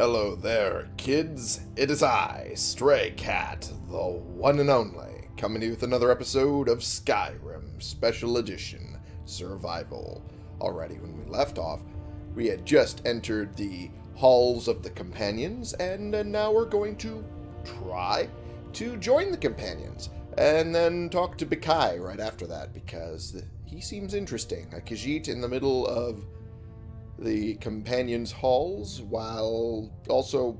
Hello there, kids. It is I, Stray Cat, the one and only, coming to you with another episode of Skyrim Special Edition Survival. Alrighty, when we left off, we had just entered the halls of the companions, and uh, now we're going to try to join the companions, and then talk to Bikai right after that, because he seems interesting. A Khajiit in the middle of the companions' halls while also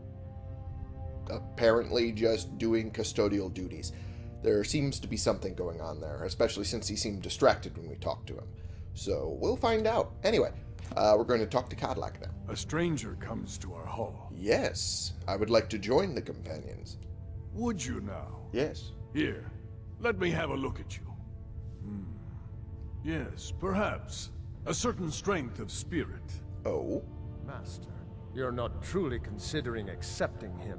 apparently just doing custodial duties. There seems to be something going on there, especially since he seemed distracted when we talked to him. So we'll find out. Anyway, uh, we're going to talk to Kodlak now. A stranger comes to our hall. Yes, I would like to join the companions. Would you now? Yes. Here, let me have a look at you. Hmm. Yes, perhaps. A certain strength of spirit. Oh? Master, you're not truly considering accepting him.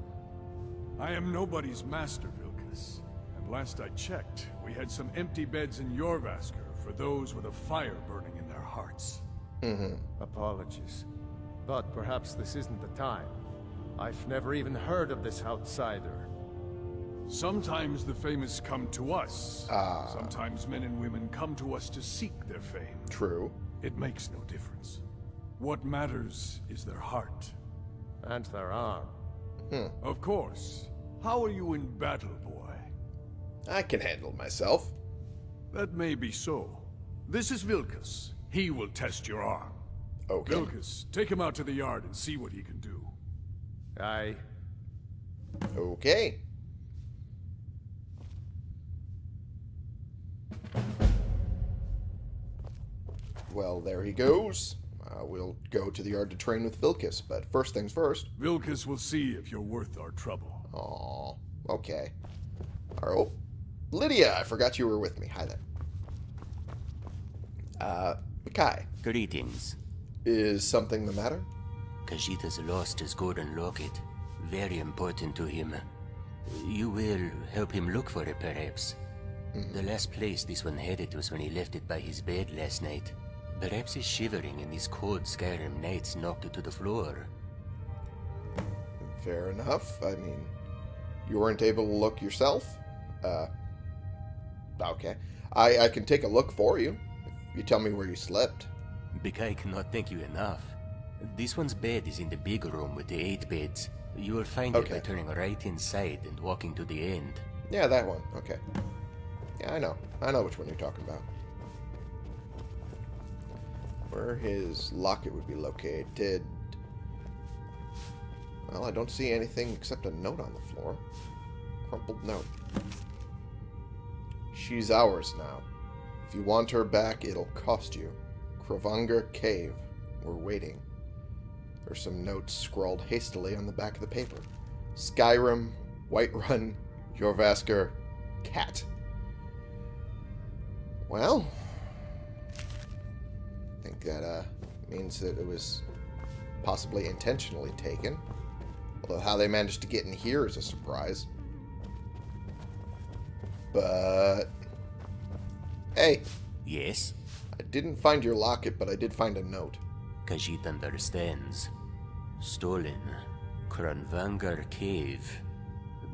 I am nobody's master, Vilkas. And last I checked, we had some empty beds in Jorrvaskr for those with a fire burning in their hearts. Mm-hmm. Apologies. But perhaps this isn't the time. I've never even heard of this outsider. Sometimes the famous come to us. Ah. Sometimes men and women come to us to seek their fame. True. It makes no difference. What matters is their heart. And their arm. Hmm. Of course. How are you in battle, boy? I can handle myself. That may be so. This is Vilkas. He will test your arm. Okay. Vilkas, take him out to the yard and see what he can do. Aye. Okay. Well, there he goes. Uh, we'll go to the yard to train with Vilkas, but first things first. Vilkas will see if you're worth our trouble. Aw, okay. All right. Oh, Lydia, I forgot you were with me. Hi there. Uh, Kai, Greetings. is something the matter? Khajiit has lost his golden locket. Very important to him. You will help him look for it, perhaps. The last place this one had it was when he left it by his bed last night. Perhaps he's shivering and these cold Skyrim nights knocked it to the floor. Fair enough. I mean, you weren't able to look yourself? Uh, okay. I, I can take a look for you. If you tell me where you slept. Bikai cannot thank you enough. This one's bed is in the big room with the eight beds. You will find Okay. it by turning right inside and walking to the end. Yeah, that one. Okay. Yeah, I know. I know which one you're talking about. Where his locket would be located. Well, I don't see anything except a note on the floor. Crumpled note. She's ours now. If you want her back, it'll cost you. Kravanger Cave. We're waiting. There's some notes scrawled hastily on the back of the paper. Skyrim, Whiterun, Jorrvaskr, Cat. Well, that uh, means that it was possibly intentionally taken. Although how they managed to get in here is a surprise. But hey, Yes? I didn't find your locket, but I did find a note. Khajiit understands. Stolen. Kranvangar Cave.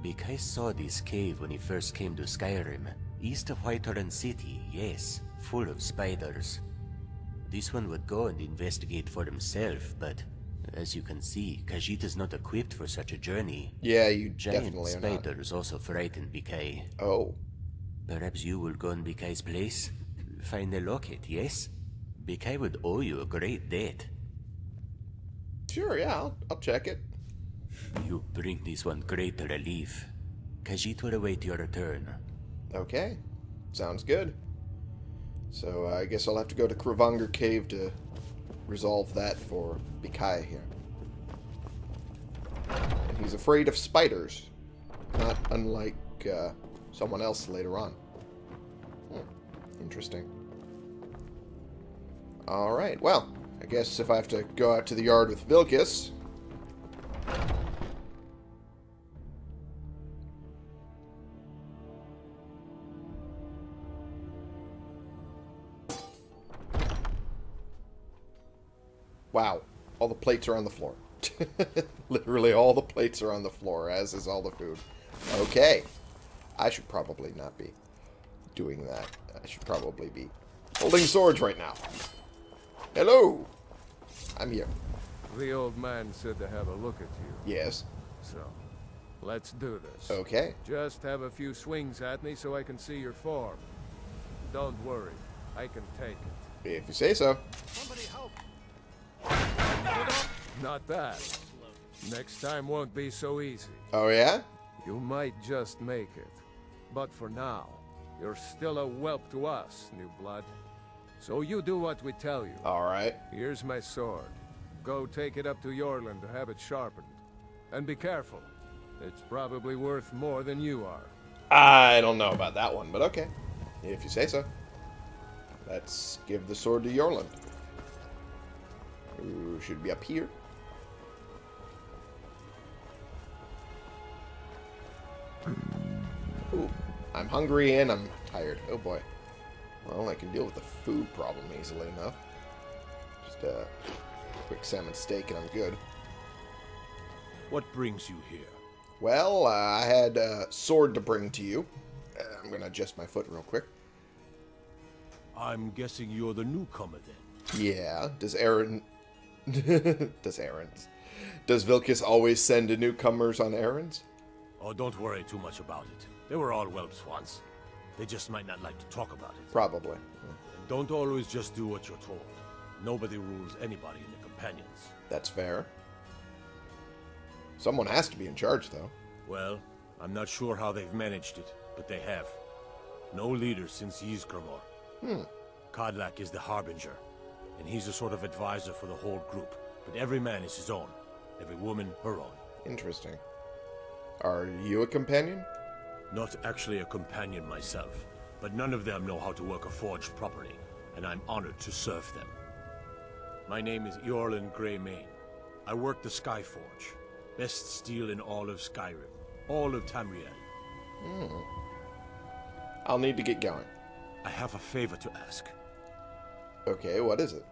Bikai saw this cave when he first came to Skyrim. East of Whiterun City, yes. Full of spiders. This one would go and investigate for himself, but as you can see, Khajiit is not equipped for such a journey. Yeah, you Giant definitely are not. spiders also frighten Bikai. Oh, Perhaps you will go in Bikai's place? Find the locket, yes? Bikai would owe you a great debt. sure, yeah, I'll, I'll check it. You bring this one great relief. Khajiit will await your return. Okay, sounds good. So I guess I'll have to go to Kravanger Cave to resolve that for Bikai here. And he's afraid of spiders, not unlike uh, someone else later on. Hmm, interesting. All right, well, I guess if I have to go out to the yard with Vilkas, All the plates are on the floor. Literally all the plates are on the floor, as is all the food. Okay. I should probably not be doing that. I should probably be holding swords right now. Hello. I'm here. The old man said to have a look at you. Yes. So, let's do this. Okay. Just have a few swings at me so I can see your form. Don't worry, I can take it. If you say so. Not that. Next time won't be so easy. Oh, yeah? You might just make it. But for now, you're still a whelp to us, new blood. So you do what we tell you. All right. Here's my sword. Go take it up to Eorlund to have it sharpened. And be careful. It's probably worth more than you are. I don't know about that one, but okay. If you say so. Let's give the sword to Eorlund. Should be up here. Ooh, I'm hungry and I'm tired. Oh boy. Well, I can deal with the food problem easily enough. Just a quick salmon steak and I'm good. What brings you here? Well, uh, I had a sword to bring to you. Uh, I'm going to adjust my foot real quick. I'm guessing you're the newcomer then. Yeah. Does Aaron... Does errands. Does Vilkas always send newcomers on errands? Oh, don't worry too much about it. They were all whelps once. They just might not like to talk about it. Probably. And don't always just do what you're told. Nobody rules anybody in the companions. That's fair. Someone has to be in charge, though. Well, I'm not sure how they've managed it, but they have. No leader since Ysgramor. Hmm. Kodlak is the Harbinger, and he's a sort of advisor for the whole group. But every man is his own. Every woman, her own. Interesting. Are you a companion? Not actually a companion myself, but none of them know how to work a forge properly, and I'm honored to serve them. My name is Eorlund Greymane. I work the Skyforge. Best steel in all of Skyrim. All of Tamriel. Hmm. I'll need to get going. I have a favor to ask. Okay, what is it?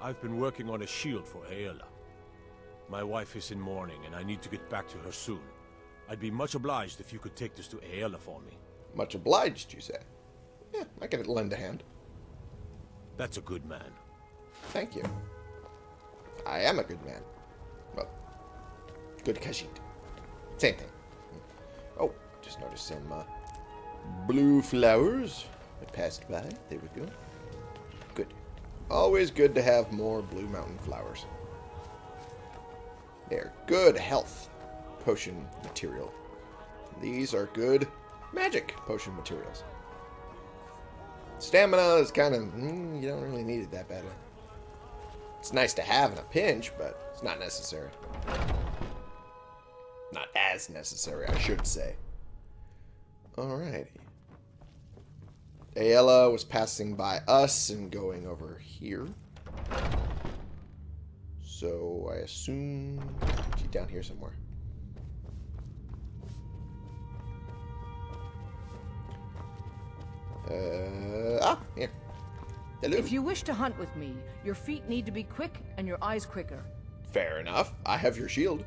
I've been working on a shield for Aela. My wife is in mourning, and I need to get back to her soon. I'd be much obliged if you could take this to Aela for me. Much obliged, you say? Yeah, I can lend a hand. That's a good man. Thank you. I am a good man. Well, good Khajiit. Same thing. Oh, just noticed some uh, blue flowers. I passed by. There we go. Always good to have more blue mountain flowers. They're good health potion material. These are good magic potion materials. Stamina is kind of, mm, you don't really need it that badly. It's nice to have in a pinch, but it's not necessary. Not as necessary, I should say. Alrighty. Aela was passing by us and going over here. So I assume she's down here somewhere. Uh, ah, here. Hello. If you wish to hunt with me, your feet need to be quick and your eyes quicker. Fair enough. I have your shield.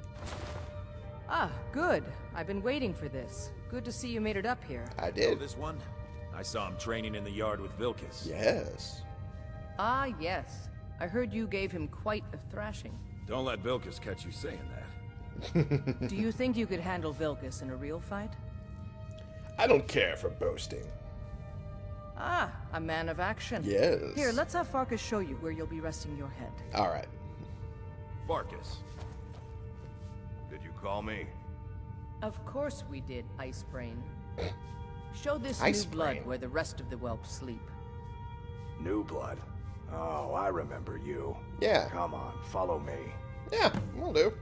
Ah, good. I've been waiting for this. Good to see you made it up here. I Know did. this one? I saw him training in the yard with Vilkas. Yes. Ah, yes. I heard you gave him quite a thrashing. Don't let Vilkas catch you saying that. Do you think you could handle Vilkas in a real fight? I don't care for boasting. Ah, a man of action. Yes. Here, let's have Farkas show you where you'll be resting your head. All right. Farkas. Did you call me? Of course we did, Ice Brain. Show this Ice new blood where the rest of the whelps sleep. New blood. Oh, I remember you. Yeah. Come on, follow me. Yeah, we'll do.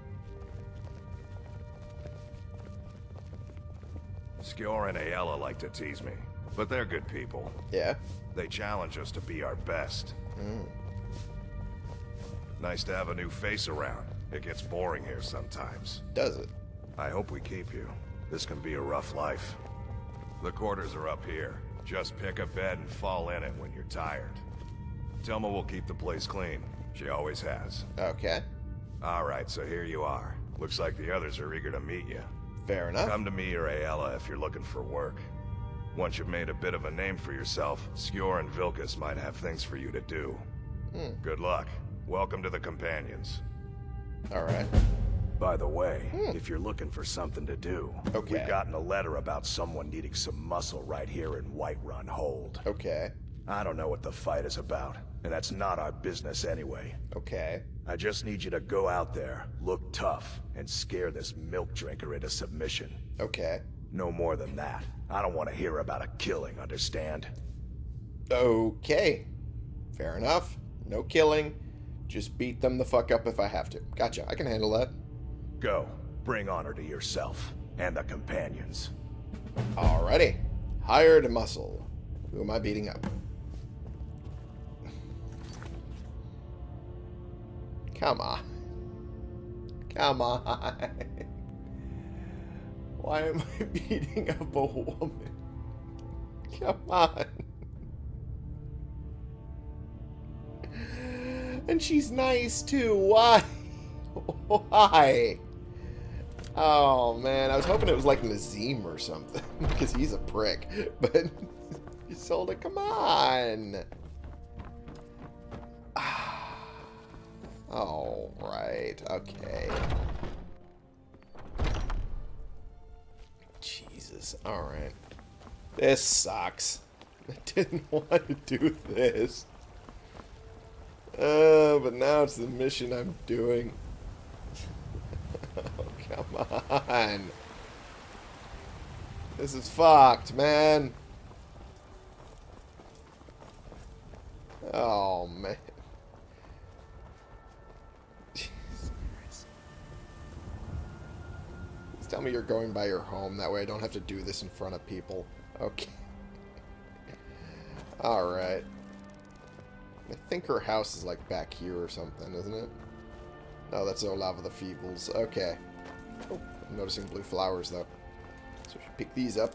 Skjor and Aela like to tease me, but they're good people. Yeah. They challenge us to be our best. Mm. Nice to have a new face around. It gets boring here sometimes. Does it? I hope we keep you. This can be a rough life. The quarters are up here. Just pick a bed and fall in it when you're tired. Tilma will keep the place clean. She always has. Okay. Alright, so here you are. Looks like the others are eager to meet you. Fair enough. Come to me or Aela if you're looking for work. Once you've made a bit of a name for yourself, Skjor and Vilkas might have things for you to do. Hmm. Good luck. Welcome to the Companions. Alright. By the way, hmm. if you're looking for something to do, Okay. we've gotten a letter about someone needing some muscle right here in Whiterun Hold. Okay. I don't know what the fight is about, and that's not our business anyway. Okay. I just need you to go out there, look tough, and scare this milk drinker into submission. Okay. No more than that. I don't want to hear about a killing, understand? Okay. Fair enough. No killing. Just beat them the fuck up if I have to. Gotcha. I can handle that. Go. Bring honor to yourself and the companions. Alrighty. Hired muscle. Who am I beating up? Come on. Come on. Why am I beating up a woman? Come on. And she's nice too. Why? Why? Oh man, I was hoping it was like Nazim or something because he's a prick. But you sold it. Come on. All right. Okay. Jesus. All right. This sucks. I didn't want to do this. Uh, but now it's the mission I'm doing. Come on. This is fucked, man. Oh, man. Tell me you're going by your home. That way I don't have to do this in front of people. Okay. Alright. I think her house is like back here or something, isn't it? No, that's Olava the Feebles. Okay. Oh, I'm noticing blue flowers, though. So I should pick these up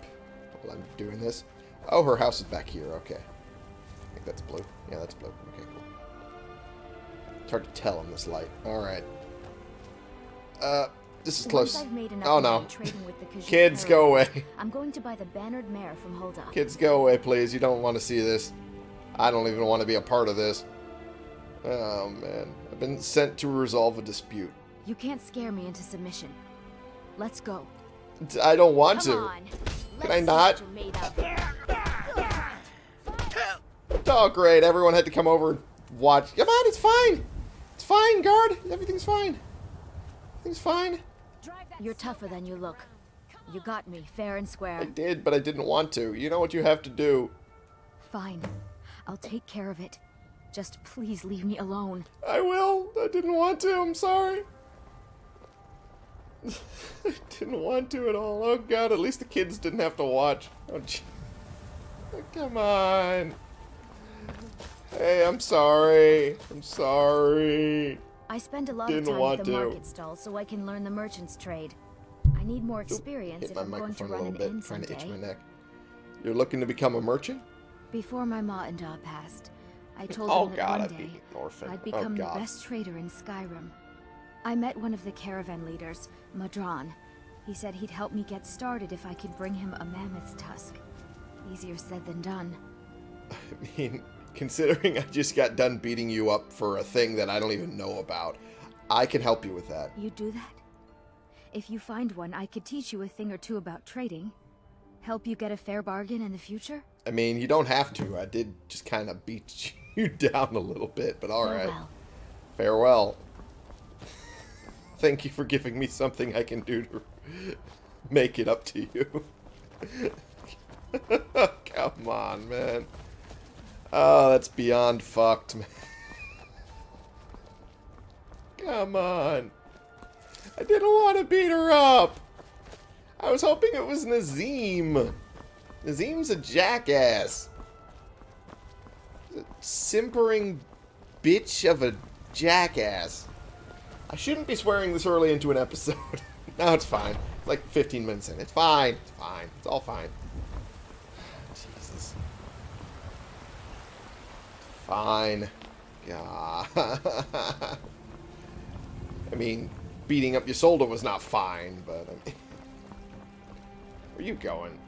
while I'm doing this. Oh, her house is back here. Okay. I think that's blue. Yeah, that's blue. Okay, cool. It's hard to tell in this light. Alright. Uh, this is Once close. I've made Oh, no. trading with the Kids, go away. I'm going to buy the bannered mare from Hulda. Kids, go away, please. You don't want to see this. I don't even want to be a part of this. Oh, man. I've been sent to resolve a dispute. You can't scare me into submission. Let's go. I don't want Come to. on. Can Let's I not? what you're made of. Oh, great. Everyone had to come over and watch. Come on, it's fine. It's fine, guard. Everything's fine. Everything's fine. You're tougher than you look. You got me, fair and square. I did, but I didn't want to. You know what you have to do. Fine. I'll take care of it. Just please leave me alone. I will. I didn't want to. I'm sorry. I didn't want to at all. Oh god, at least the kids didn't have to watch. Oh. Oh, come on. Hey, I'm sorry. I'm sorry. I spend a lot Didn't of time at the to. market stall so I can learn the merchant's trade. I need more experience Hit if my I'm going to run little an bit, inn trying to itch my someday. neck. You're looking to become a merchant? Before my ma and da passed, I told Oh them that god, one I'd day be an orphan. I'd oh become the god. best trader in Skyrim. I met one of the caravan leaders, Madran. He said he'd help me get started if I could bring him a mammoth's tusk. Easier said than done. I mean, considering I just got done beating you up for a thing that I don't even know about, I can help you with that. You do that? If you find one, I could teach you a thing or two about trading. Help you get a fair bargain in the future? I mean, you don't have to. I did just kind of beat you down a little bit, but alright. Farewell. Farewell. Thank you for giving me something I can do to make it up to you. Come on, man. Oh, that's beyond fucked, man. Come on. I didn't want to beat her up. I was hoping it was Nazim. Nazim's a jackass. A simpering bitch of a jackass. I shouldn't be swearing this early into an episode. no, it's fine. It's like 15 minutes in. It's fine. It's fine. It's all fine. Jesus. Fine. God. I mean, beating up Ysolda was not fine, but I mean... Where you going?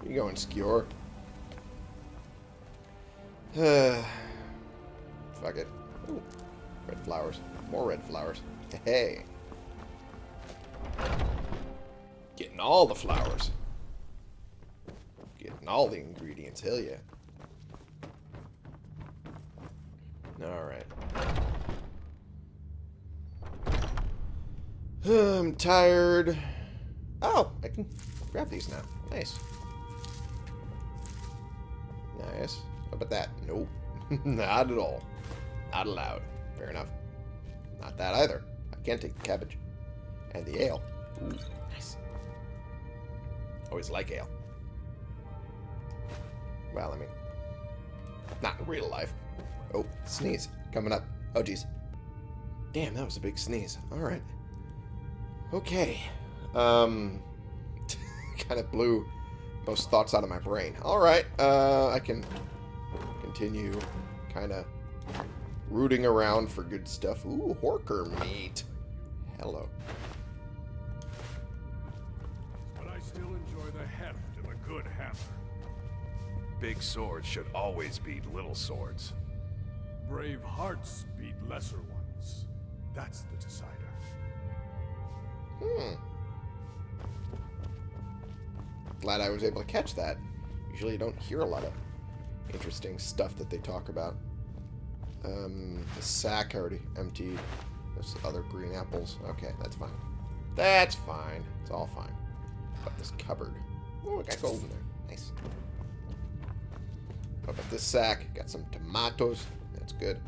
Where you going, Skjor? Fuck it. Ooh, red flowers. More red flowers. Hey. Getting all the flowers. Getting all the ingredients. Hell yeah. Alright. I'm tired. Oh, I can grab these now. Nice. Nice. How about that? Nope. Not at all. Not allowed. Fair enough. Not that either. Can't take the cabbage. And the ale. Ooh, nice. Always like ale. Well, I mean, not in real life. Oh, sneeze. Coming up. Oh, jeez. Damn, that was a big sneeze. Alright. Okay. Um, kind of blew most thoughts out of my brain. Alright, uh, I can continue kind of rooting around for good stuff. Ooh, Horker meat. Hello. But I still enjoy the heft of a good hammer. Big swords should always beat little swords. Brave hearts beat lesser ones. That's the decider. Hmm. Glad I was able to catch that. Usually you don't hear a lot of interesting stuff that they talk about. Um, the sack already emptied. There's other green apples. Okay, that's fine. That's fine. It's all fine. But this cupboard. Oh, I got gold in there. Nice. What about this sack? Got some tomatoes. That's good.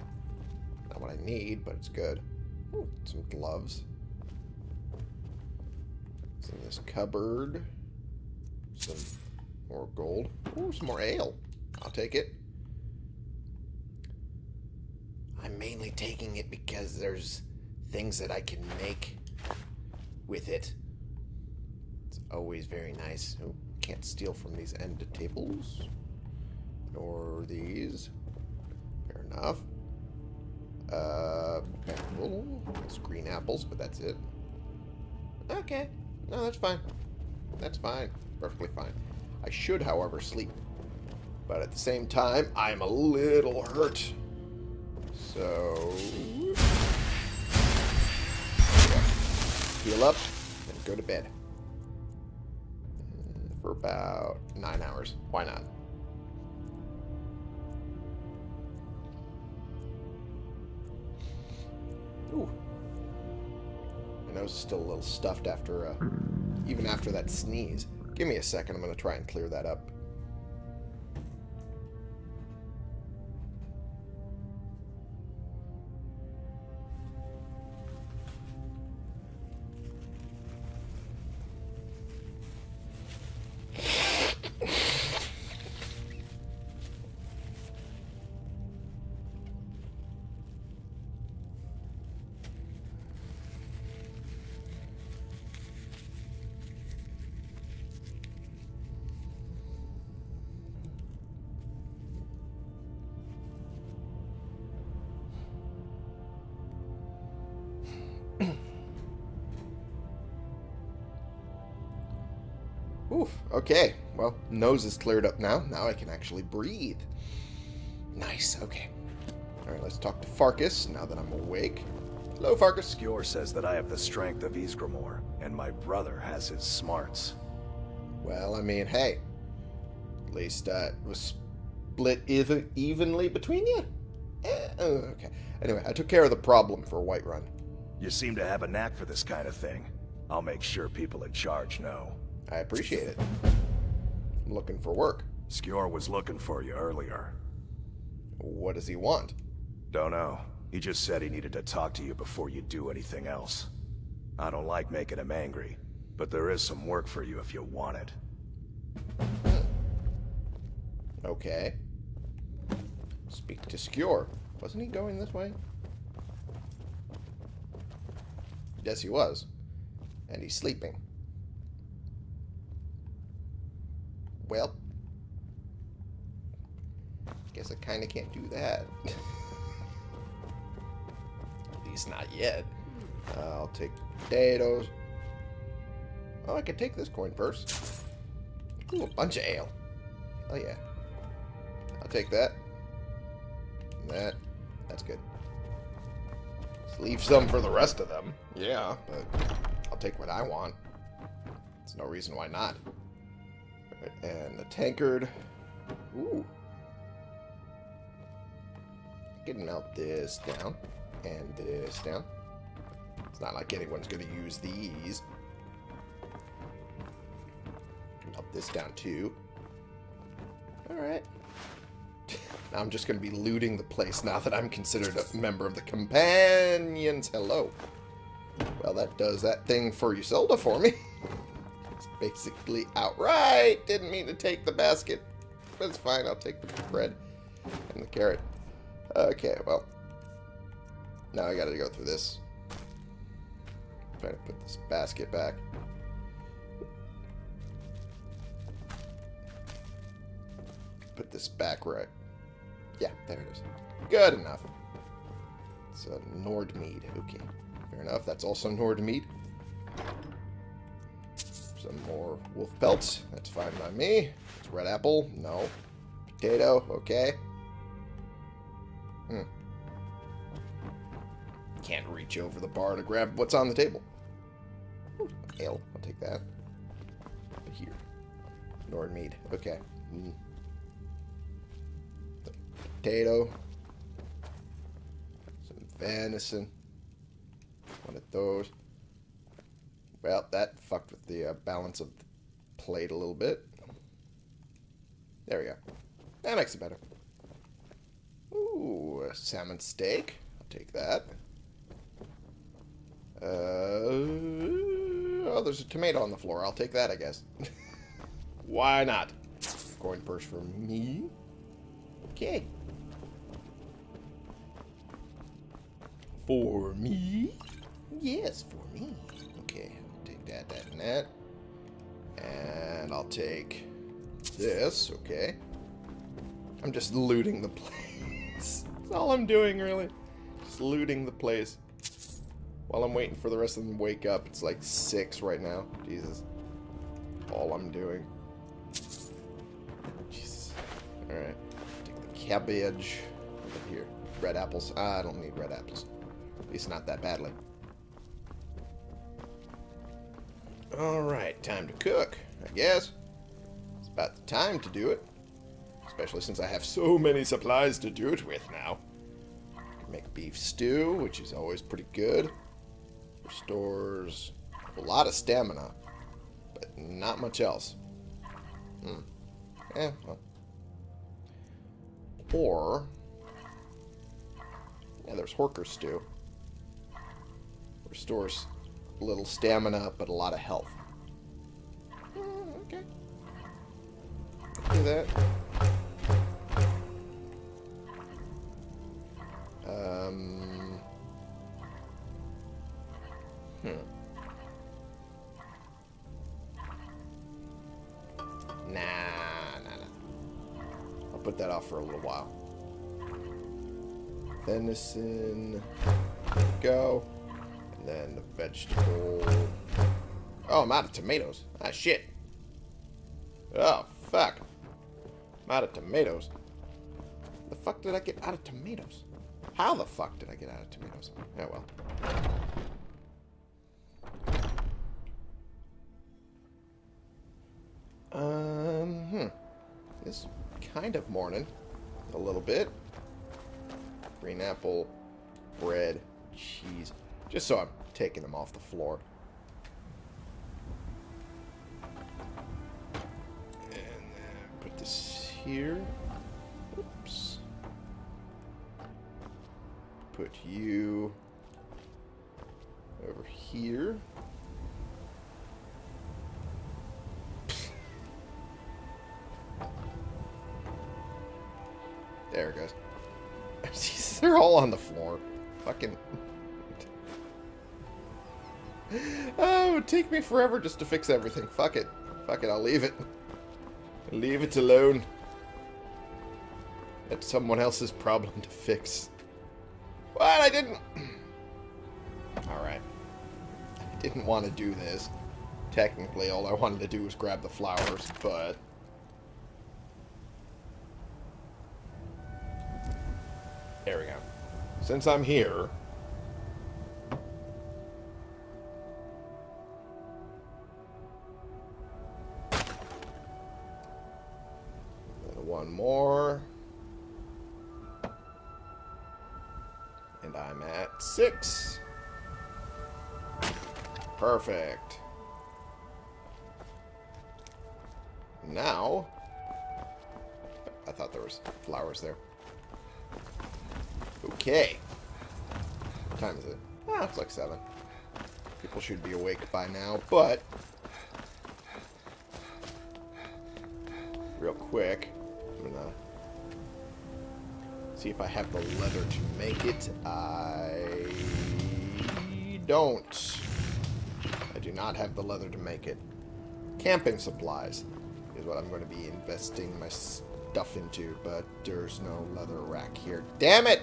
Not what I need, but it's good. Ooh, some gloves. What's in this cupboard? Some more gold. Ooh, some more ale. I'll take it. I'm mainly taking it because there's things that I can make with it. It's always very nice. Oh, can't steal from these end tables. Nor these. Fair enough. Uh. It's green apples, but that's it. Okay. No, that's fine. That's fine. Perfectly fine. I should, however, sleep. But at the same time, I'm a little hurt. So... Heal up and go to bed. For about nine hours. Why not? Ooh. My nose is still a little stuffed after, uh, even after that sneeze. Give me a second. I'm going to try and clear that up. Okay. Well, nose is cleared up now. Now I can actually breathe. Nice, okay. Alright, let's talk to Farkas now that I'm awake. Hello, Farkas. Skjor says that I have the strength of Ysgramor, and my brother has his smarts. Well, I mean, hey. At least uh, it was split even evenly between you? Eh, oh, okay. Anyway, I took care of the problem for Whiterun. You seem to have a knack for this kind of thing. I'll make sure people in charge know. I appreciate it. I'm looking for work. Skjor was looking for you earlier. What does he want? Don't know. He just said he needed to talk to you before you do anything else. I don't like making him angry, but there is some work for you if you want it. Hmm. Okay. Speak to Skjor. Wasn't he going this way? Yes, he was. And he's sleeping. Well. Guess I kind of can't do that. At least not yet. I'll take potatoes. Oh, I can take this coin purse. Ooh, a bunch of ale. Oh, yeah. I'll take that. And that. That's good. Let's leave some for the rest of them. Yeah, but I'll take what I want. There's no reason why not. And the tankard. Ooh. I can melt this down. And this down. It's not like anyone's going to use these. Melt this down too. Alright. Now I'm just going to be looting the place now that I'm considered a member of the Companions. Hello. Well, that does that thing for Ysolda for me. basically outright. Didn't mean to take the basket. It's fine. I'll take the bread and the carrot. Okay, well. Now I gotta go through this. Trying to put this basket back. Put this back right. Yeah, there it is. Good enough. It's a Nord mead. Okay, fair enough. That's also Nord mead. Some more wolf pelts. That's fine by me. It's red apple. No. Potato. Okay. Hmm. Can't reach over the bar to grab what's on the table. Ooh, ale. I'll take that. Here. Nord mead. Okay. Mm. Potato. Some venison. One of those. Well, that fucked with the uh, balance of the plate a little bit. There we go. That makes it better. Ooh, a salmon steak. I'll take that. Uh, oh, there's a tomato on the floor. I'll take that, I guess. Why not? Coin purse for me. Okay. For me? Yes, for me. That, that, and that. And I'll take this, okay. I'm just looting the place. That's all I'm doing, really. Just looting the place. While I'm waiting for the rest of them to wake up. It's like 6 right now. Jesus. All I'm doing. Jesus. Alright. Take the cabbage. Here. Red apples. Ah, I don't need red apples. At least not that badly. Alright, time to cook, I guess. It's about the time to do it. Especially since I have so many supplies to do it with now. Can make beef stew, which is always pretty good. Restores a lot of stamina, but not much else. Hmm. Eh, well. Or... Yeah, there's Horker stew. Restores little stamina, but a lot of health. Mm, okay. Do that. Um. Hmm. Nah, nah, nah. I'll put that off for a little while. Venison. Go. Then the vegetable. Oh, I'm out of tomatoes. Ah, shit. Oh, fuck. I'm out of tomatoes. The fuck did I get out of tomatoes? How the fuck did I get out of tomatoes? Yeah, well. Um, hmm. It's kind of morning. A little bit. Green apple, bread, cheese. Just so I'm taking them off the floor. And then put this here. Oops. Put you over here. There it goes. They're all on the floor. Fucking. Oh, it would take me forever just to fix everything. Fuck it. Fuck it, I'll leave it. Leave it alone. It's someone else's problem to fix. What? I didn't... Alright. I didn't want to do this. Technically, all I wanted to do was grab the flowers, but... There we go. Since I'm here... And I'm at six. Perfect. Now... I thought there was flowers there. Okay. What time is it? Ah, it's like 7. People should be awake by now, but... Real quick, see if I have the leather to make it. I don't. I do not have the leather to make it. Camping supplies is what I'm going to be investing my stuff into, but there's no leather rack here. Damn it!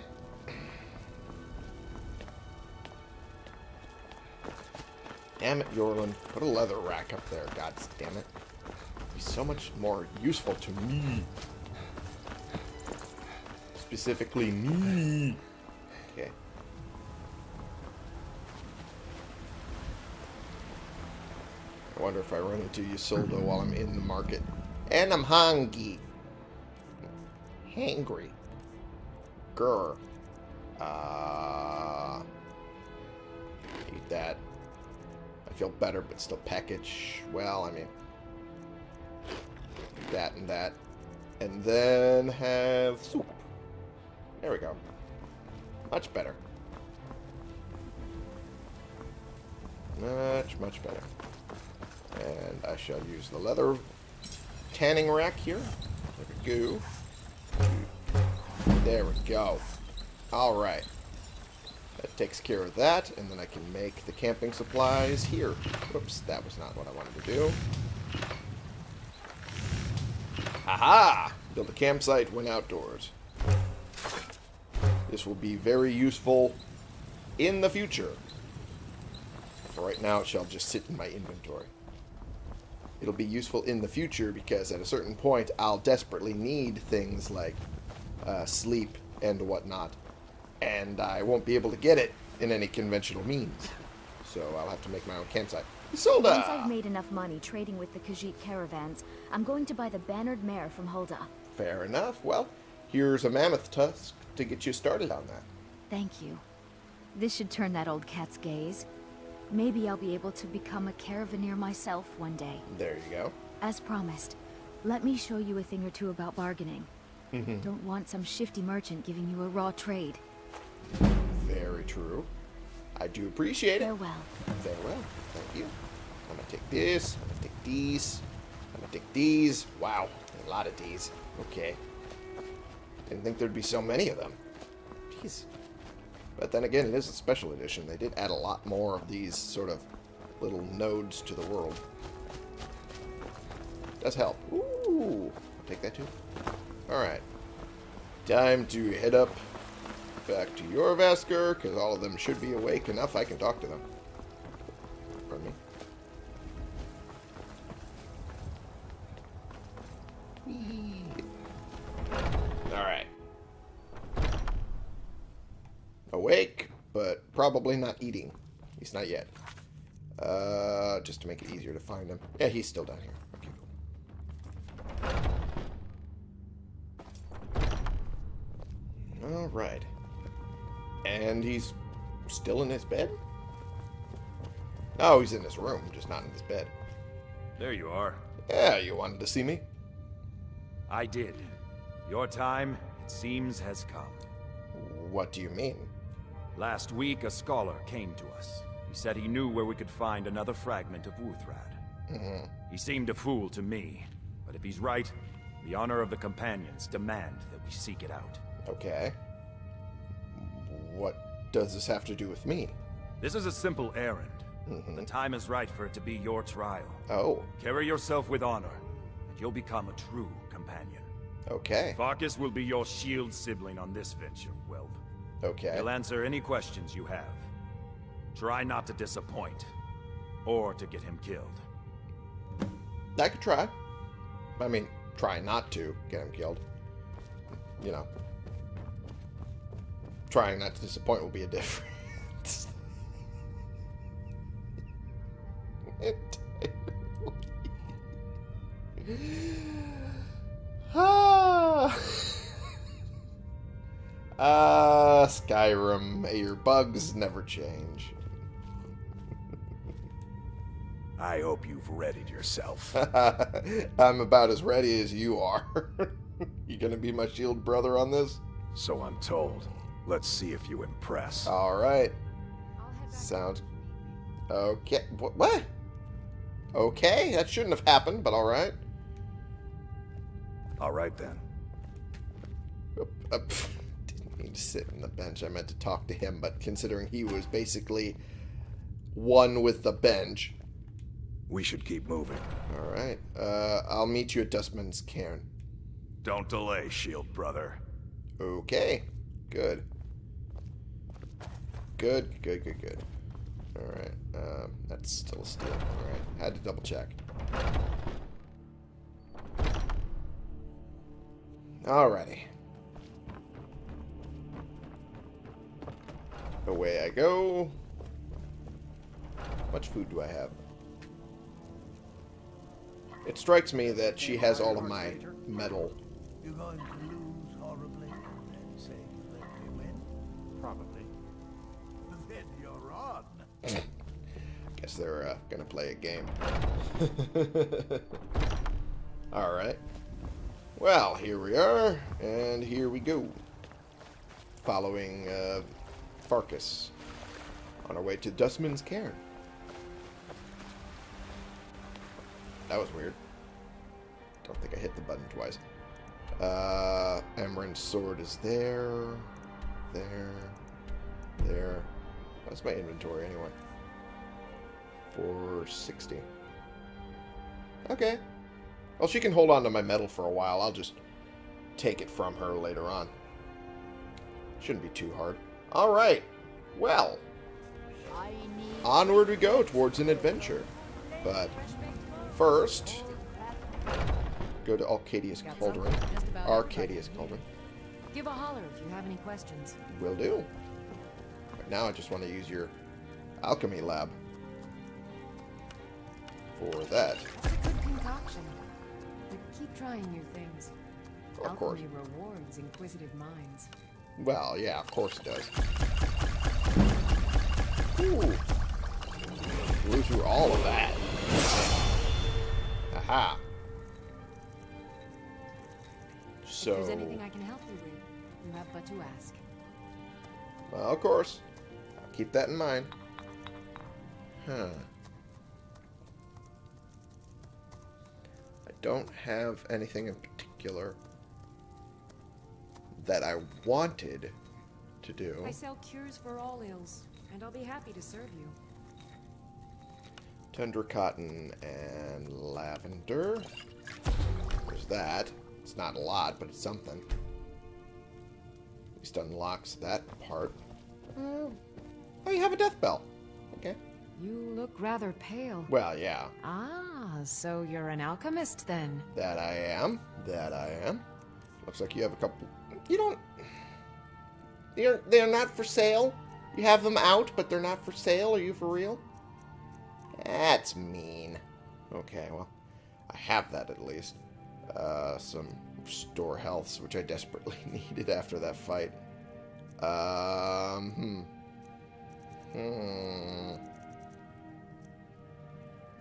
Damn it, Eorlund. Put a leather rack up there, god damn it. Be so much more useful to me. Specifically me. Okay. I wonder if I run into Ysolda while I'm in the market. And I'm hungry. Hangry. Grr. Uh, eat that. I feel better, but still package. Well, I mean, that and that. And then have soup. There we go. Much better. Much, much better. And I shall use the leather tanning rack here. There we go. There we go. Alright. That takes care of that, and then I can make the camping supplies here. Whoops, that was not what I wanted to do. Aha! Build a campsite when outdoors. This will be very useful in the future. For right now, it shall just sit in my inventory. It'll be useful in the future because at a certain point, I'll desperately need things like uh, sleep and whatnot. And I won't be able to get it in any conventional means. So I'll have to make my own campsite. Ysolda! Once I've made enough money trading with the Khajiit caravans, I'm going to buy the bannered mare from Hulda. Fair enough. Well, here's a mammoth tusk to get you started on that. Thank you. This should turn that old cat's gaze. Maybe I'll be able to become a caravaneer myself one day. There you go. As promised, let me show you a thing or two about bargaining. Mm-hmm. Don't want some shifty merchant giving you a raw trade. Very true. I do appreciate it. Farewell. Farewell. Thank you. I'm gonna take this. I'm gonna take these. I'm gonna take these. Wow, a lot of these. Okay. Didn't think there'd be so many of them. Jeez. But then again, it is a special edition. They did add a lot more of these sort of little nodes to the world. Does help. Ooh. Take that too. Alright. Time to head up back to Jorrvaskr, because all of them should be awake enough I can talk to them. Pardon me. Probably not eating. He's not yet. Uh, just to make it easier to find him. Yeah, he's still down here. Okay, cool. Alright. And he's still in his bed? No, he's in his room, just not in his bed. There you are. Yeah, you wanted to see me? I did. Your time, it seems, has come. What do you mean? Last week, a scholar came to us. He said he knew where we could find another fragment of Wuuthrad. Mm-hmm. He seemed a fool to me, but if he's right, the honor of the Companions demand that we seek it out. Okay. What does this have to do with me? This is a simple errand. Mm-hmm. The time is right for it to be your trial. Oh, Carry yourself with honor, and you'll become a true companion. okay. Farkas will be your shield sibling on this venture. Okay. He'll answer any questions you have. Try not to disappoint. or to get him killed. I could try. I mean, try not to get him killed. You know. Trying not to disappoint will be a difference. ah. Ah, Skyrim, may your bugs never change. I hope you've readied yourself. I'm about as ready as you are. you gonna be my shield brother on this? so I'm told. Let's see if you impress. All right. I'll head back Sounds okay. What? what? Okay, that shouldn't have happened, but all right. All right then. Oop, uh, pff, didn't mean to sit in the bench. I meant to talk to him, but considering he was basically one with the bench. We should keep moving. All right. Uh, I'll meet you at Dustman's Cairn. Don't delay, shield brother. Okay. Good. Good, good, good, good. Alright. Um, that's still a steal. Alright. Had to double check. Alrighty. Away I go. How much food do I have? It strikes me that she has all of my metal. You're going to lose horribly and say you let me win? Probably. Then you're on. Guess they're uh, gonna play a game. Alright. Well, here we are, and here we go. Following uh, Farkas on our way to Dustman's Cairn. That was weird. Don't think I hit the button twice. Uh, sword is there, there, there. That's my inventory anyway. 460. Okay. Well, she can hold on to my metal for a while. I'll just take it from her later on. Shouldn't be too hard. Alright. Well. Onward we go towards an adventure. But first, go to Arcadia's Cauldron. Arcadia's everybody Cauldron. Give a holler if you have any questions. Will do. Right now I just want to use your alchemy lab for that. A good concoction. But keep trying new things. Of course. Alchemy rewards inquisitive minds. Well, yeah, of course it does. Ooh. Blew through all of that. Aha. So, If there's anything I can help you with, you have but to ask. well, of course. I'll keep that in mind. Huh. I don't have anything in particular that I wanted to do. I sell cures for all ills, and I'll be happy to serve you. Tundra cotton and lavender. There's that. It's not a lot, but it's something. At least unlocks that part. Oh, oh you have a death bell. Okay. You look rather pale. Well, yeah. Ah, so you're an alchemist then. That I am. That I am. Looks like you have a couple. You don't. You're, they're not for sale. You have them out, but they're not for sale. Are you for real? That's mean. Okay, well, I have that at least. Uh, some store healths, which I desperately needed after that fight. Um, hmm. Hmm.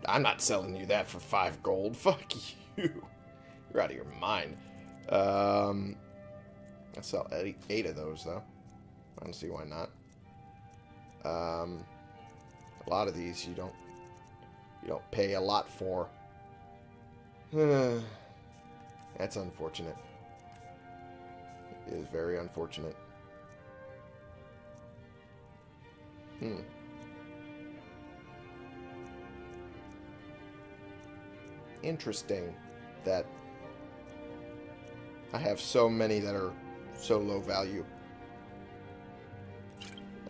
I'm not selling you that for five gold. Fuck you. You're out of your mind. Um, I sell eight, eight of those though. I don't see why not. Um, a lot of these you don't you don't pay a lot for. That's unfortunate. It is very unfortunate. Hmm. Interesting that I have so many that are so low value.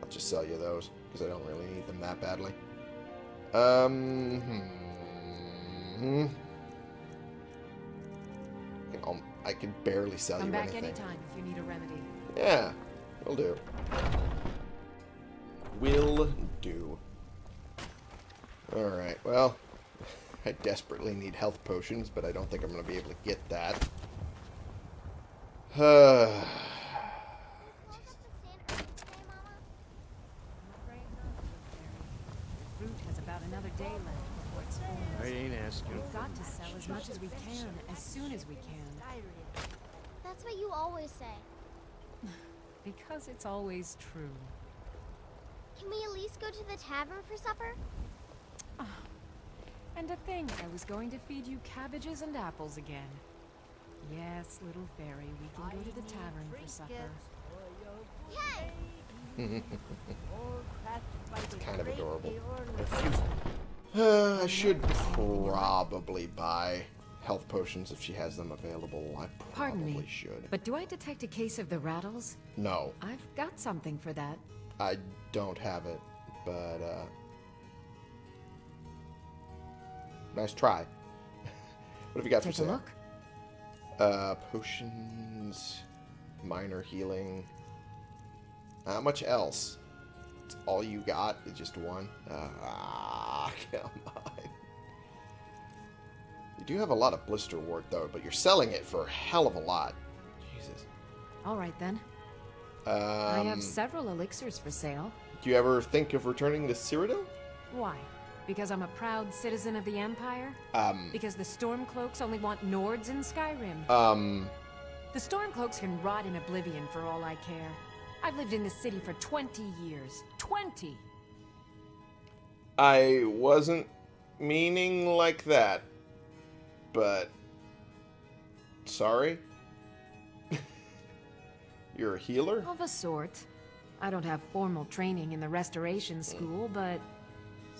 I'll just sell you those because I don't really need them that badly. Um. Hmm. I'll, I can barely sell Come you back anything. anytime if you need a remedy. Yeah, will do. Will do. Alright, well, I desperately need health potions, but I don't think I'm going to be able to get that. Uh, Fruit has about another day left before it's full. I ain't asking. We've got to sell as much as we can, as soon as we can. That's what you always say. Because it's always true. Can we at least go to the tavern for supper? And a thing, I was going to feed you cabbages and apples again. Yes, little fairy, we can go to the tavern for supper. Yay! it's kind of adorable. Uh, I should probably buy health potions if she has them available. I Pardon probably me, should. but do I detect a case of the rattles? No, I've got something for that. I don't have it, but uh nice try. what have you got Take for a sale? look. Uh potions, minor healing. Not much else. It's all you got is just one. Ah, come on. You do have a lot of blisterwort though, but you're selling it for a hell of a lot. Jesus. All right then. Um, I have several elixirs for sale. Do you ever think of returning to Cyrodiil? Why? Because I'm a proud citizen of the Empire? Um, Because the Stormcloaks only want Nords in Skyrim? um, The Stormcloaks can rot in oblivion for all I care. I've lived in this city for 20 years. 20! I wasn't meaning like that, but sorry. You're a healer? Of a sort. I don't have formal training in the Restoration School, but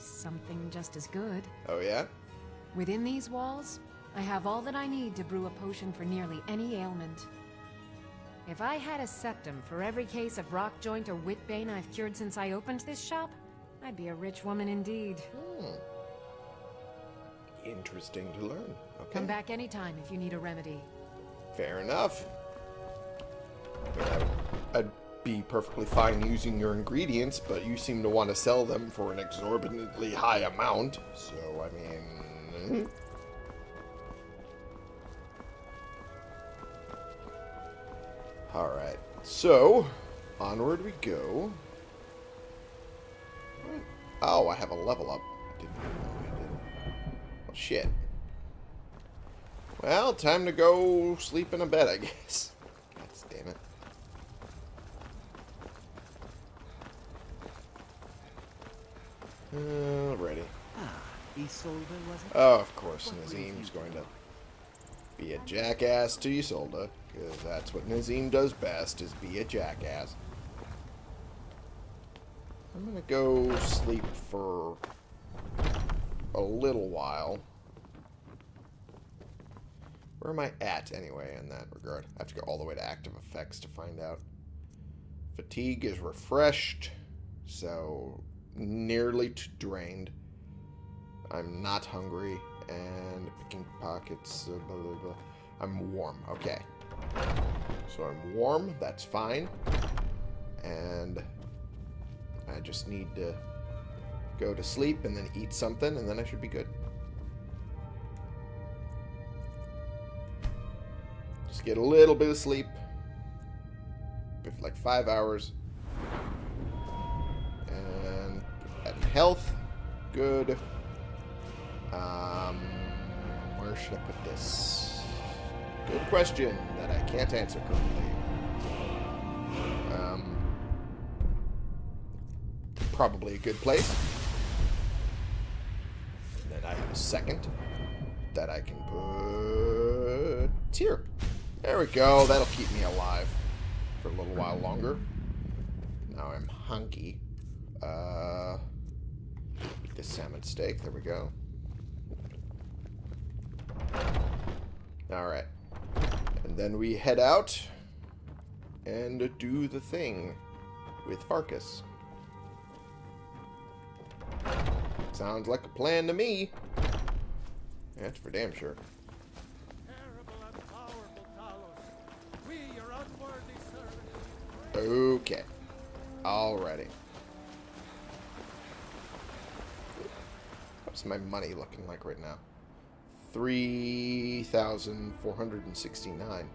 something just as good. Oh yeah? Within these walls, I have all that I need to brew a potion for nearly any ailment. If I had a septim for every case of rock joint or witbane I've cured since I opened this shop, I'd be a rich woman indeed. Hmm. Interesting to learn. Okay. Come back anytime if you need a remedy. Fair enough. I be perfectly fine using your ingredients, but you seem to want to sell them for an exorbitantly high amount. So, I mean... Hmm. Alright, so, onward we go. Oh, I have a level up. Well, shit. Well, time to go sleep in a bed, I guess. God damn it. Uh, Alrighty. Ysolda, was it? Oh, of course, Nazeem's going to be a jackass to Ysolda, because that's what Nazeem does best, is be a jackass. I'm going to go sleep for a little while. Where am I at, anyway, in that regard? I have to go all the way to active effects to find out. Fatigue is refreshed, so nearly drained. I'm not hungry, and picking pockets, uh, blah, blah, blah. I'm warm, okay. So I'm warm, that's fine. And I just need to go to sleep and then eat something, and then I should be good. Just get a little bit of sleep. Like five hours. Health, good. Um, where should I put this? Good question that I can't answer currently. Um, probably a good place. And then I have a second that I can put here. There we go. That'll keep me alive for a little while longer. Now I'm hunky. Uh, the salmon steak. There we go. Alright. And then we head out and do the thing with Farkas. Sounds like a plan to me. That's for damn sure. Okay. Alrighty. What's my money looking like right now? 3,469.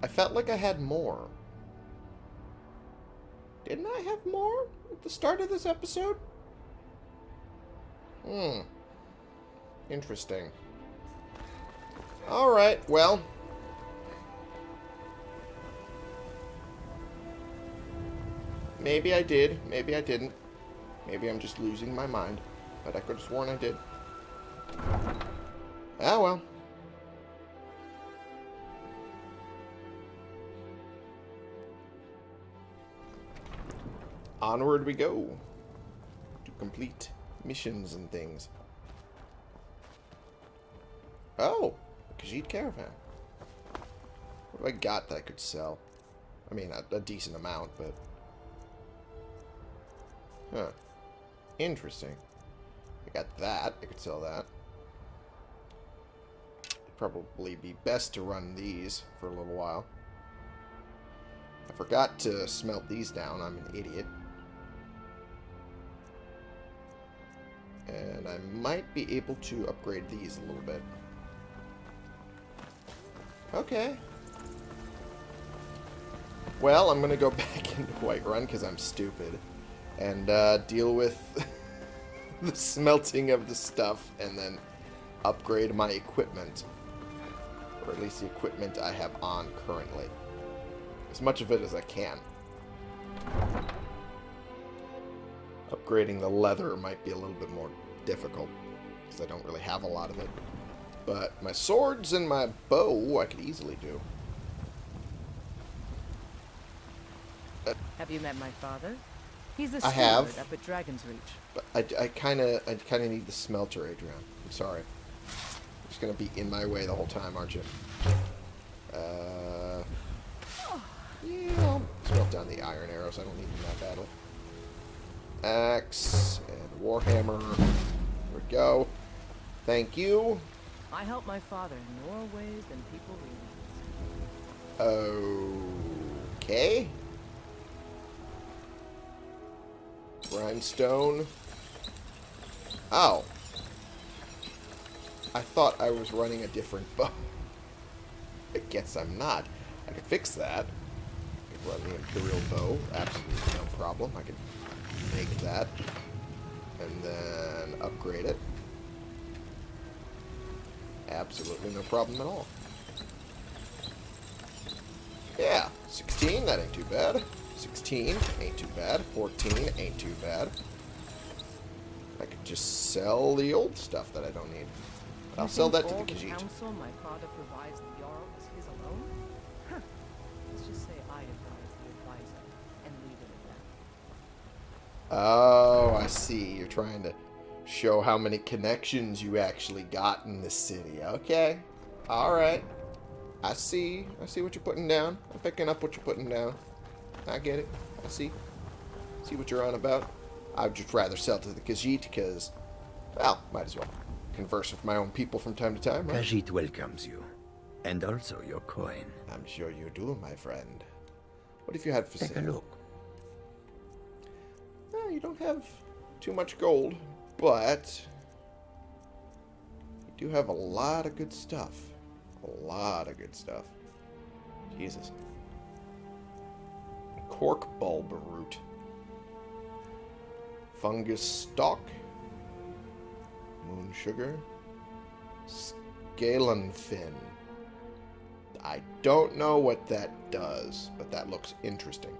I felt like I had more. Didn't I have more at the start of this episode? Hmm. Interesting. Alright, well. Maybe I did, maybe I didn't. Maybe I'm just losing my mind. But I could have sworn I did. Ah, well. Onward we go. To complete missions and things. Oh! A Khajiit Caravan. What have I got that I could sell? I mean, a, a decent amount, but... Huh. Interesting. I got that. I could sell that. Probably be best to run these for a little while. I forgot to smelt these down. I'm an idiot. And I might be able to upgrade these a little bit. Okay. Well, I'm going to go back into Whiterun because I'm stupid. And uh, deal with the smelting of the stuff and then upgrade my equipment. Or at least the equipment I have on currently. As much of it as I can. Upgrading the leather might be a little bit more difficult. Because I don't really have a lot of it. But my swords and my bow I could easily do. Have you met my father? He's the I have. up at Dragon's Reach. But I, I kind of I kind of need the smelter, Adrianne. I'm sorry. You're just going to be in my way the whole time, aren't you? Uh, yeah, I'll smelt down the iron arrows. I don't need them in that battle. Axe and Warhammer. There we go. Thank you. I help my father in more ways than people realize. Okay. Grindstone. Ow. I thought I was running a different bow. I guess I'm not. I could fix that. I could run the Imperial bow. Absolutely no problem. I could make that. And then upgrade it. Absolutely no problem at all. Yeah, 16, that ain't too bad. 16, ain't too bad. 14, ain't too bad. I could just sell the old stuff that I don't need. But I'll sell that to the Khajiit. counsel my father provides the Jarl is his alone? Huh. Let's just say I advise the advisor and leave it at that. Oh, I see. You're trying to show how many connections you actually got in this city. Okay. Alright. I see. I see what you're putting down. I'm picking up what you're putting down. I get it. I see. See what you're on about. I'd just rather sell to the Khajiit because, well, might as well converse with my own people from time to time, right? Khajiit welcomes you. And also your coin. I'm sure you do, my friend. What if you had for Take sale? a look. Well, you don't have too much gold, but you do have a lot of good stuff. A lot of good stuff. Jesus. Cork bulb root. Fungus stalk. Moon sugar. Scalon fin. I don't know what that does, but that looks interesting.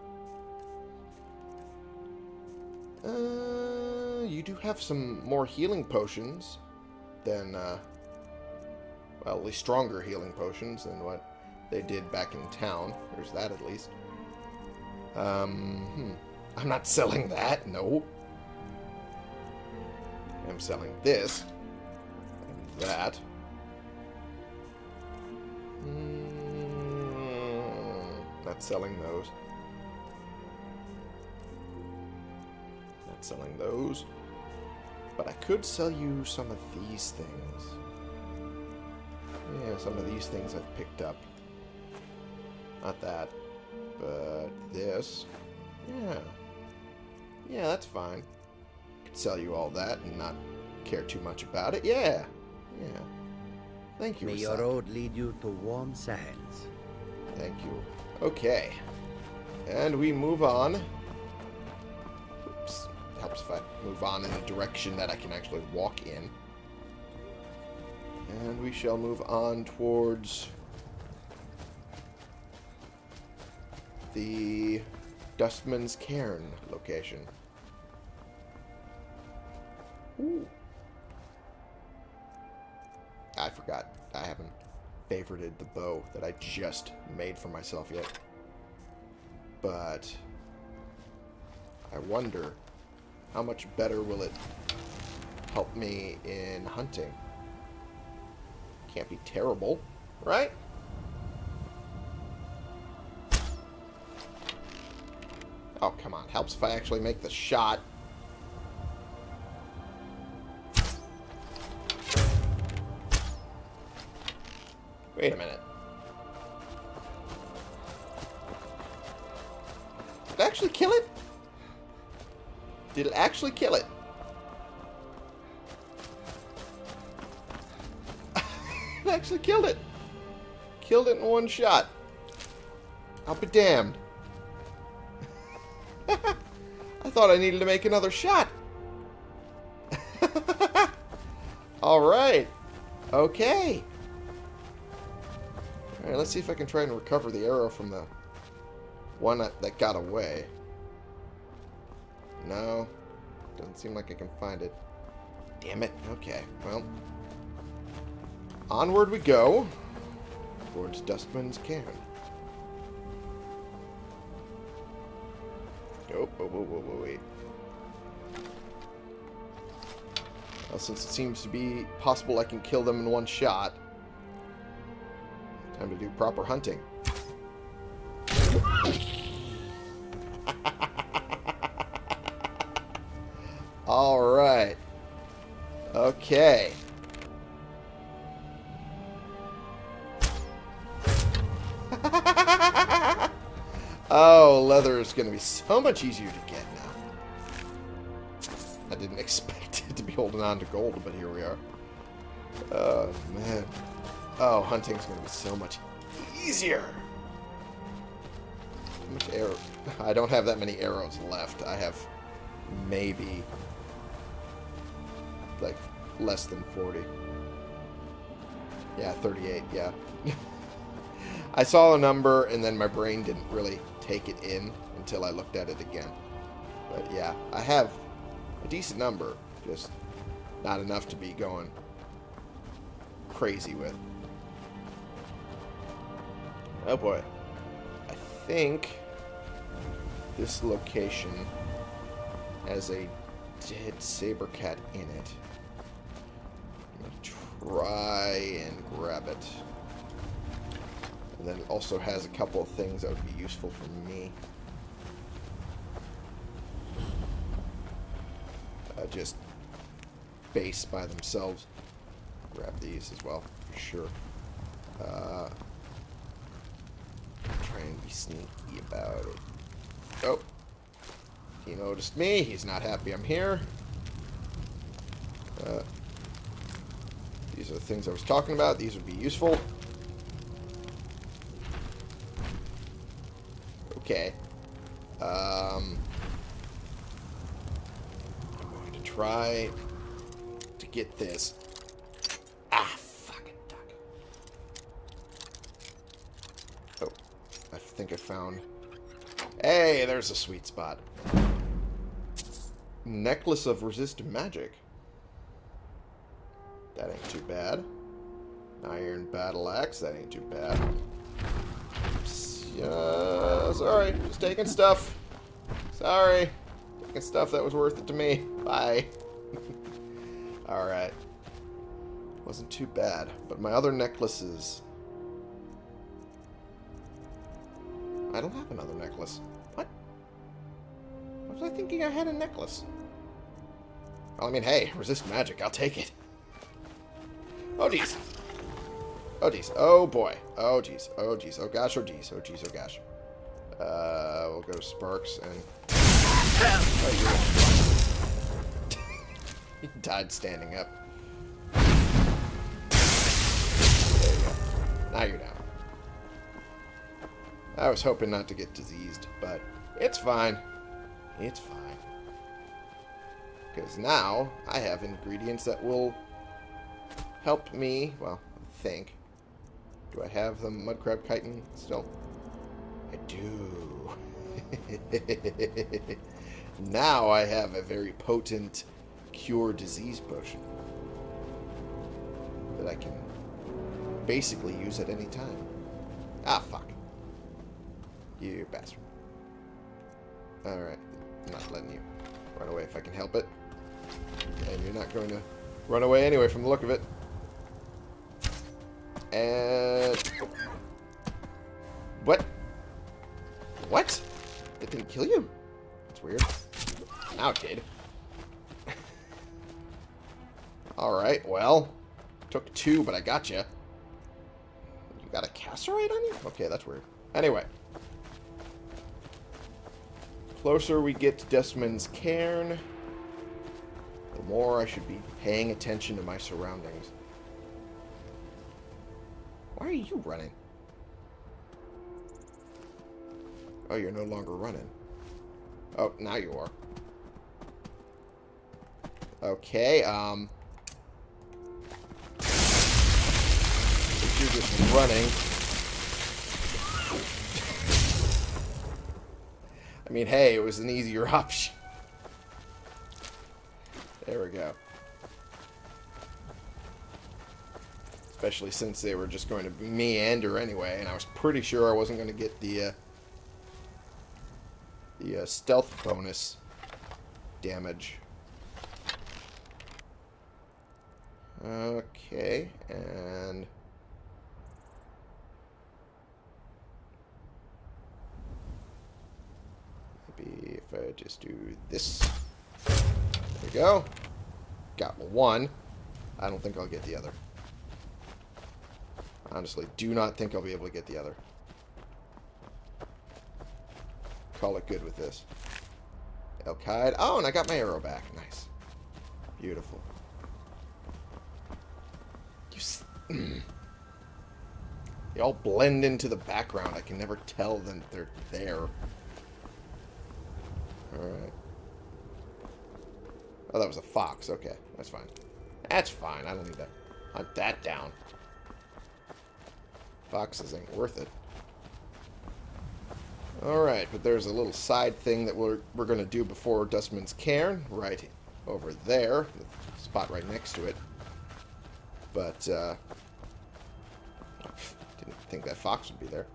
Uh, you do have some more healing potions than, uh, well, at least stronger healing potions than what they did back in town. There's that at least. Um, hmm. I'm not selling that, no. I'm selling this. And that. Mm, not selling those. Not Not selling those. But I could sell you some of these things. Yeah, some of these things I've picked up. Not that. But this. Yeah. Yeah, that's fine. Could sell you all that and not care too much about it. Yeah. Yeah. Thank you, May your road lead you to warm sands. Thank you. Okay. And we move on. Oops. Helps if I move on in a direction that I can actually walk in. And we shall move on towards the Dustman's Cairn location. Ooh. I forgot. I haven't favorited the bow that I just made for myself yet. But I wonder how much better will it help me in hunting? Can't be terrible, right? Oh, come on. Helps if I actually make the shot. Wait a minute. Did it actually kill it? Did it actually kill it? it actually killed it. Killed it in one shot. I'll be damned. Thought I needed to make another shot. Alright. Okay. Alright, let's see if I can try and recover the arrow from the one that, that got away. No. Doesn't seem like I can find it. Damn it. Okay, well. Onward we go. Towards Dustman's Cairn. Whoa, whoa, whoa, whoa, wait. Well, since it seems to be possible I can kill them in one shot, time to do proper hunting. Alright. Okay. Oh, leather is going to be so much easier to get now. I didn't expect it to be holding on to gold, but here we are. Oh, man. Oh, hunting's going to be so much easier. How much arrow? I don't have that many arrows left. I have maybe like less than 40. Yeah, 38, yeah. I saw a number and then my brain didn't really take it in until I looked at it again. But yeah, I have a decent number, just not enough to be going crazy with. Oh boy. I think this location has a dead saber cat in it. I'm gonna try and grab it. And then it also has a couple of things that would be useful for me. Uh, just base by themselves. Grab these as well, for sure. Uh, try and be sneaky about it. Oh. He noticed me. He's not happy I'm here. Uh, these are the things I was talking about. These would be useful. Okay. Um, I'm going to try to get this. Ah, fucking duck. Oh, I think I found... Hey, there's a sweet spot. Necklace of Resist Magic. That ain't too bad. Iron Battle Axe, that ain't too bad. Yeah, sorry, just taking stuff. Sorry. Taking stuff that was worth it to me. Bye. Alright. Wasn't too bad. But my other necklaces... I don't have another necklace. What? Was I thinking I had a necklace? Well, I mean, hey, resist magic. I'll take it. Oh, jeez. Oh, jeez. Oh, boy. Oh, jeez. Oh, jeez. Oh, gosh. Oh, jeez. Oh, jeez. Oh, gosh. Uh, we'll go to Sparks and... Oh, he died standing up. There you go. Now you're down. I was hoping not to get diseased, but it's fine. It's fine. Because now I have ingredients that will help me, well, think. Do I have the mud crab chitin still? I do. now I have a very potent cure disease potion that I can basically use at any time. Ah, fuck. You bastard. Alright. I'm not letting you run away if I can help it. And you're not going to run away anyway from the look of it. And... What? What? It didn't kill you? That's weird. Now it did. Alright, well. Took two, but I got you. You got a cassiterite on you? Okay, that's weird. Anyway. Closer we get to Dustman's cairn, the more I should be paying attention to my surroundings. Why are you running? Oh, you're no longer running. Oh, now you are. Okay, um... You're just running. I mean, hey, it was an easier option. There we go. Especially since they were just going to meander anyway, and I was pretty sure I wasn't going to get the, uh, the uh, stealth bonus damage. Okay, and... Maybe if I just do this. There we go. Got one. I don't think I'll get the other. Honestly, do not think I'll be able to get the other. Call it good with this. Elkide. Oh, and I got my arrow back. Nice. Beautiful. You they all blend into the background. I can never tell them they're there. Alright. Oh, that was a fox. Okay, that's fine. That's fine. I don't need that. Hunt that down. Foxes ain't worth it. Alright, but there's a little side thing that we're, we're going to do before Dustman's Cairn. Right over there. The spot right next to it. But, uh... Didn't think that fox would be there.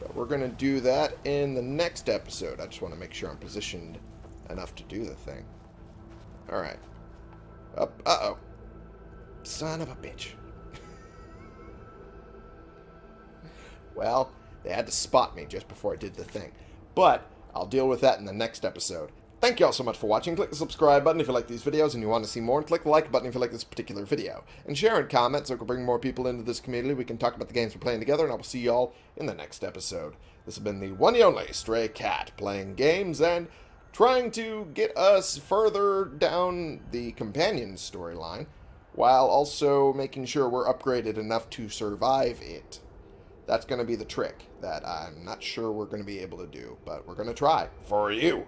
But we're going to do that in the next episode. I just want to make sure I'm positioned enough to do the thing. Alright. Up. Uh-oh. Son of a bitch. well, they had to spot me just before I did the thing. But, I'll deal with that in the next episode. Thank you all so much for watching. Click the subscribe button if you like these videos and you want to see more. And click the like button if you like this particular video. And share and comment so we can bring more people into this community. We can talk about the games we're playing together. And I will see you all in the next episode. This has been the one and only Stray Cat playing games and trying to get us further down the companion storyline while also making sure we're upgraded enough to survive it. That's going to be the trick that I'm not sure we're going to be able to do, but we're going to try for you.